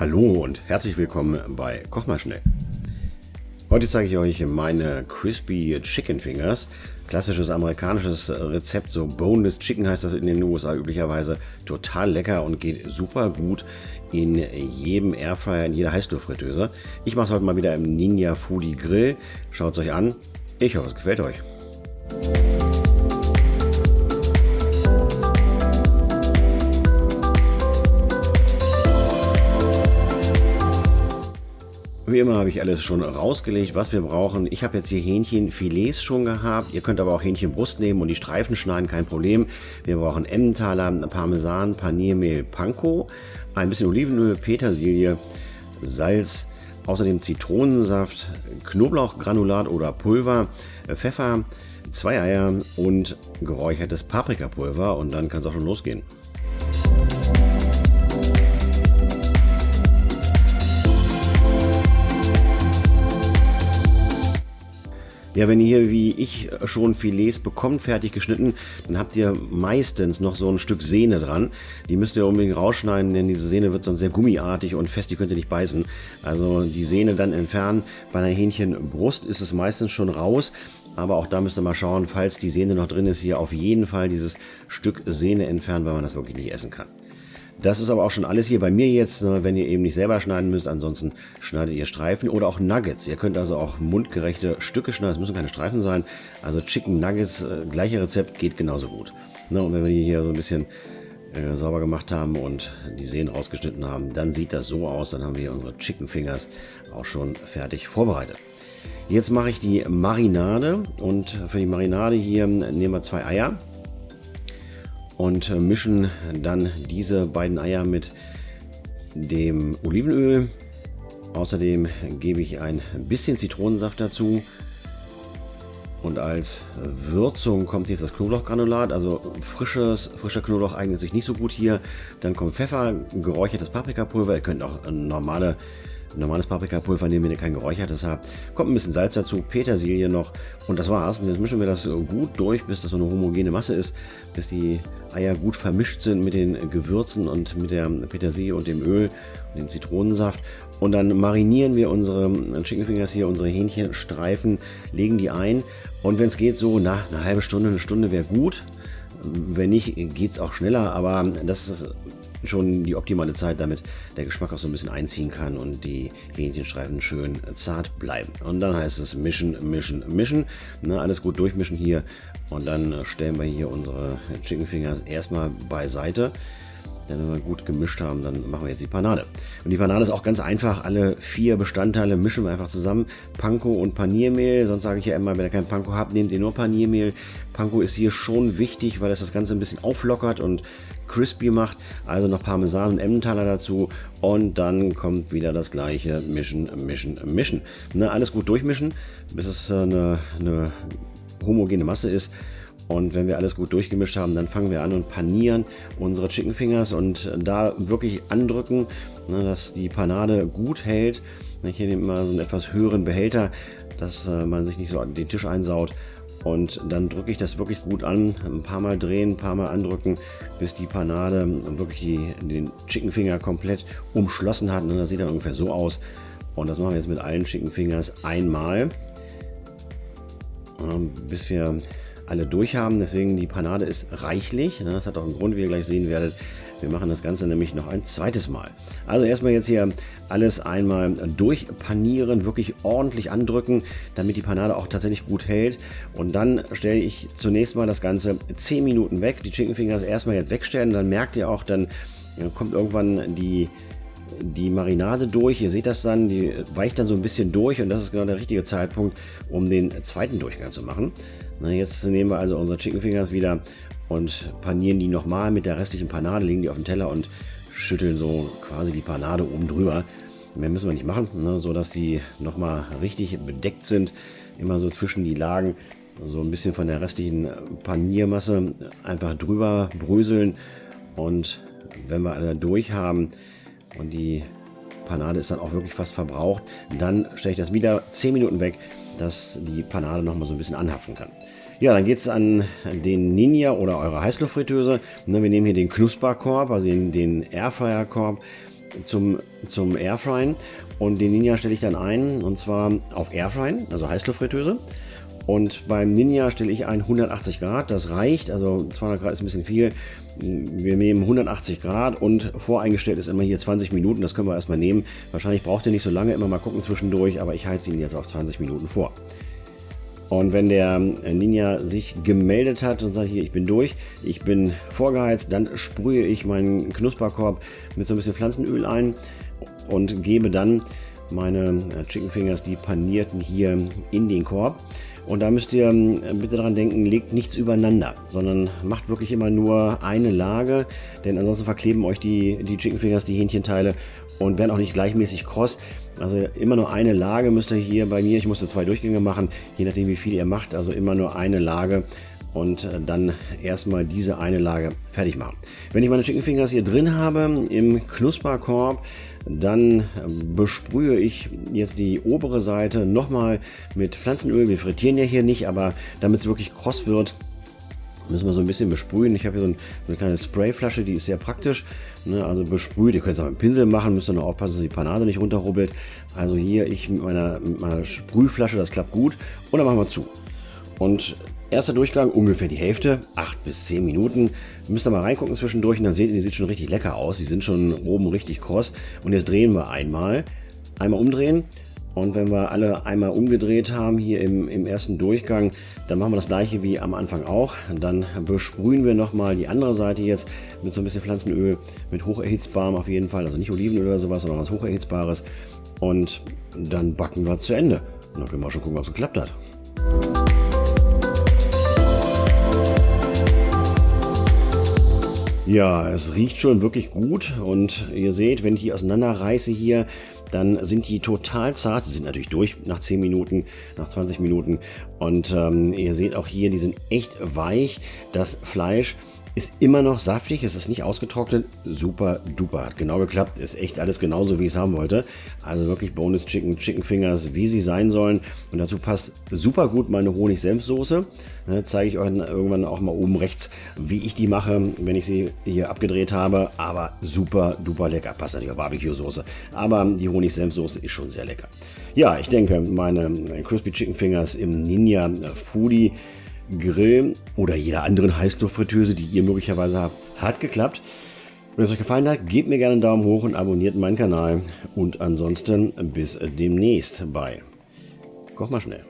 Hallo und herzlich willkommen bei Koch mal schnell. Heute zeige ich euch meine Crispy Chicken Fingers. Klassisches amerikanisches Rezept, so Boneless Chicken heißt das in den USA üblicherweise. Total lecker und geht super gut in jedem Airfryer, in jeder Heißluftfritteuse. Ich mache es heute mal wieder im Ninja Foodie Grill. Schaut es euch an. Ich hoffe, es gefällt euch. Wie immer habe ich alles schon rausgelegt, was wir brauchen. Ich habe jetzt hier Hähnchenfilets schon gehabt. Ihr könnt aber auch Hähnchenbrust nehmen und die Streifen schneiden, kein Problem. Wir brauchen Emmentaler, Parmesan, Paniermehl, Panko, ein bisschen Olivenöl, Petersilie, Salz, außerdem Zitronensaft, Knoblauchgranulat oder Pulver, Pfeffer, zwei Eier und geräuchertes Paprikapulver und dann kann es auch schon losgehen. Ja, wenn ihr wie ich schon Filets bekommt, fertig geschnitten, dann habt ihr meistens noch so ein Stück Sehne dran. Die müsst ihr unbedingt rausschneiden, denn diese Sehne wird sonst sehr gummiartig und fest, die könnt ihr nicht beißen. Also die Sehne dann entfernen. Bei einer Hähnchenbrust ist es meistens schon raus. Aber auch da müsst ihr mal schauen, falls die Sehne noch drin ist, hier auf jeden Fall dieses Stück Sehne entfernen, weil man das wirklich nicht essen kann. Das ist aber auch schon alles hier bei mir jetzt, ne, wenn ihr eben nicht selber schneiden müsst. Ansonsten schneidet ihr Streifen oder auch Nuggets. Ihr könnt also auch mundgerechte Stücke schneiden. Es müssen keine Streifen sein. Also Chicken Nuggets, äh, gleiche Rezept, geht genauso gut. Ne, und wenn wir die hier so ein bisschen äh, sauber gemacht haben und die Sehnen rausgeschnitten haben, dann sieht das so aus. Dann haben wir hier unsere Chicken Fingers auch schon fertig vorbereitet. Jetzt mache ich die Marinade und für die Marinade hier nehmen wir zwei Eier und mischen dann diese beiden Eier mit dem Olivenöl. Außerdem gebe ich ein bisschen Zitronensaft dazu. Und als Würzung kommt jetzt das Knoblauchgranulat, also frisches, frischer Knoblauch eignet sich nicht so gut hier. Dann kommt Pfeffer, geräuchertes Paprikapulver. Ihr könnt auch normale normales Paprikapulver nehmen, wenn ihr kein geräuchertes habt. Kommt ein bisschen Salz dazu, Petersilie noch und das war's. Und jetzt mischen wir das gut durch, bis das so eine homogene Masse ist, bis die Eier gut vermischt sind mit den Gewürzen und mit der Petersilie und dem Öl und dem Zitronensaft. Und dann marinieren wir unsere Chicken Fingers hier, unsere Hähnchenstreifen, legen die ein. Und wenn es geht, so nach einer halben Stunde, eine Stunde wäre gut. Wenn nicht, geht es auch schneller, aber das ist schon die optimale Zeit, damit der Geschmack auch so ein bisschen einziehen kann und die Hähnchenstreifen schön zart bleiben. Und dann heißt es mischen, mischen, mischen. Na, alles gut durchmischen hier und dann stellen wir hier unsere Chicken Fingers erstmal beiseite. Denn wenn wir gut gemischt haben, dann machen wir jetzt die Panade. Und die Panade ist auch ganz einfach. Alle vier Bestandteile mischen wir einfach zusammen. Panko und Paniermehl. Sonst sage ich ja immer, wenn ihr kein Panko habt, nehmt ihr nur Paniermehl. Panko ist hier schon wichtig, weil es das Ganze ein bisschen auflockert und crispy macht. Also noch Parmesan und Emmentaler dazu. Und dann kommt wieder das gleiche. Mischen, mischen, mischen. Ne, alles gut durchmischen, bis es äh, eine, eine homogene Masse ist. Und wenn wir alles gut durchgemischt haben, dann fangen wir an und panieren unsere Chicken Fingers und da wirklich andrücken, ne, dass die Panade gut hält. Ich nehme immer so einen etwas höheren Behälter, dass äh, man sich nicht so den Tisch einsaut. Und dann drücke ich das wirklich gut an, ein paar Mal drehen, ein paar Mal andrücken, bis die Panade wirklich die, den Chicken Finger komplett umschlossen hat. Und das sieht dann ungefähr so aus. Und das machen wir jetzt mit allen Chicken Fingers einmal, bis wir alle durch haben. Deswegen die Panade ist reichlich. Ne? Das hat auch einen Grund, wie ihr gleich sehen werdet. Wir machen das Ganze nämlich noch ein zweites Mal. Also erstmal jetzt hier alles einmal durchpanieren, wirklich ordentlich andrücken, damit die Panade auch tatsächlich gut hält. Und dann stelle ich zunächst mal das Ganze 10 Minuten weg. Die Chicken Fingers erstmal jetzt wegstellen. Dann merkt ihr auch, dann kommt irgendwann die die Marinade durch. Ihr seht das dann, die weicht dann so ein bisschen durch und das ist genau der richtige Zeitpunkt, um den zweiten Durchgang zu machen. Jetzt nehmen wir also unsere Chicken Fingers wieder und panieren die nochmal mit der restlichen Panade, legen die auf den Teller und schütteln so quasi die Panade oben drüber. Mehr müssen wir nicht machen, ne, so dass die nochmal richtig bedeckt sind. Immer so zwischen die Lagen so ein bisschen von der restlichen Paniermasse einfach drüber bröseln und wenn wir alle durch haben, und die Panade ist dann auch wirklich fast verbraucht. Dann stelle ich das wieder 10 Minuten weg, dass die Panade noch mal so ein bisschen anhaften kann. Ja, dann geht es an den Ninja oder eure Heißluftfritteuse. Ne, wir nehmen hier den Knusperkorb, also den, den Airfryer-Korb. zum, zum Airfryen und den Ninja stelle ich dann ein und zwar auf Airfryen, also Heißluftfritteuse. Und beim Ninja stelle ich ein 180 Grad, das reicht, also 200 Grad ist ein bisschen viel. Wir nehmen 180 Grad und voreingestellt ist immer hier 20 Minuten, das können wir erstmal nehmen. Wahrscheinlich braucht ihr nicht so lange, immer mal gucken zwischendurch, aber ich heize ihn jetzt auf 20 Minuten vor. Und wenn der Ninja sich gemeldet hat und sagt, hier, ich bin durch, ich bin vorgeheizt, dann sprühe ich meinen Knusperkorb mit so ein bisschen Pflanzenöl ein und gebe dann meine Chicken Fingers, die panierten hier in den Korb. Und da müsst ihr ähm, bitte daran denken, legt nichts übereinander, sondern macht wirklich immer nur eine Lage, denn ansonsten verkleben euch die, die Chicken Fingers, die Hähnchenteile und werden auch nicht gleichmäßig kross. Also immer nur eine Lage müsst ihr hier bei mir, ich musste zwei Durchgänge machen, je nachdem wie viel ihr macht, also immer nur eine Lage und äh, dann erstmal diese eine Lage fertig machen. Wenn ich meine Chicken Fingers hier drin habe im Knusperkorb, dann ähm, besprühe ich jetzt die obere Seite nochmal mit Pflanzenöl. Wir frittieren ja hier nicht, aber damit es wirklich kross wird, müssen wir so ein bisschen besprühen. Ich habe hier so, ein, so, eine kleine Sprayflasche, die ist sehr praktisch. Ne? Also besprüht, ihr könnt es auch mit dem Pinsel machen, müsst ihr nur aufpassen, dass die Panade nicht runterrubbelt. Also hier ich mit meiner, mit meiner Sprühflasche, das klappt gut. Und dann machen wir zu. Und Erster Durchgang ungefähr die Hälfte, 8 bis 10 Minuten. Müsst ihr mal reingucken zwischendurch und dann seht ihr, die sieht schon richtig lecker aus. Die sind schon oben richtig kross. Und jetzt drehen wir einmal. Einmal umdrehen. Und wenn wir alle einmal umgedreht haben hier im, im ersten Durchgang, dann machen wir das gleiche wie am Anfang auch. Dann besprühen wir nochmal die andere Seite jetzt mit so ein bisschen Pflanzenöl, mit hocherhitzbarem auf jeden Fall. Also nicht Olivenöl oder sowas, sondern was hocherhitzbares. Und dann backen wir zu Ende. Und dann können wir schon gucken, ob es geklappt hat. Ja, es riecht schon wirklich gut und ihr seht, wenn ich die auseinanderreiße hier, dann sind die total zart. Sie sind natürlich durch nach 10 Minuten, nach 20 Minuten und ähm, ihr seht auch hier, die sind echt weich. Das Fleisch ist immer noch saftig, es ist nicht ausgetrocknet. Super duper, hat genau geklappt. Ist echt alles genauso, wie ich es haben wollte. Also wirklich Bonus Chicken, Chicken Fingers, wie sie sein sollen. Und dazu passt super gut meine Honig-Senf-Soße. Ne, zeige ich euch irgendwann auch mal oben rechts, wie ich die mache, wenn ich sie hier abgedreht habe. Aber super duper lecker. Passt natürlich auch Barbecue-Soße. Aber die Honig-Senf-Soße ist schon sehr lecker. Ja, ich denke, meine Crispy Chicken Fingers im Ninja Foodie Grill oder jeder anderen Heißluftfritteuse, die ihr möglicherweise habt, hat geklappt. Wenn es euch gefallen hat, gebt mir gerne einen Daumen hoch und abonniert meinen Kanal. Und ansonsten bis demnächst bei Koch mal schnell.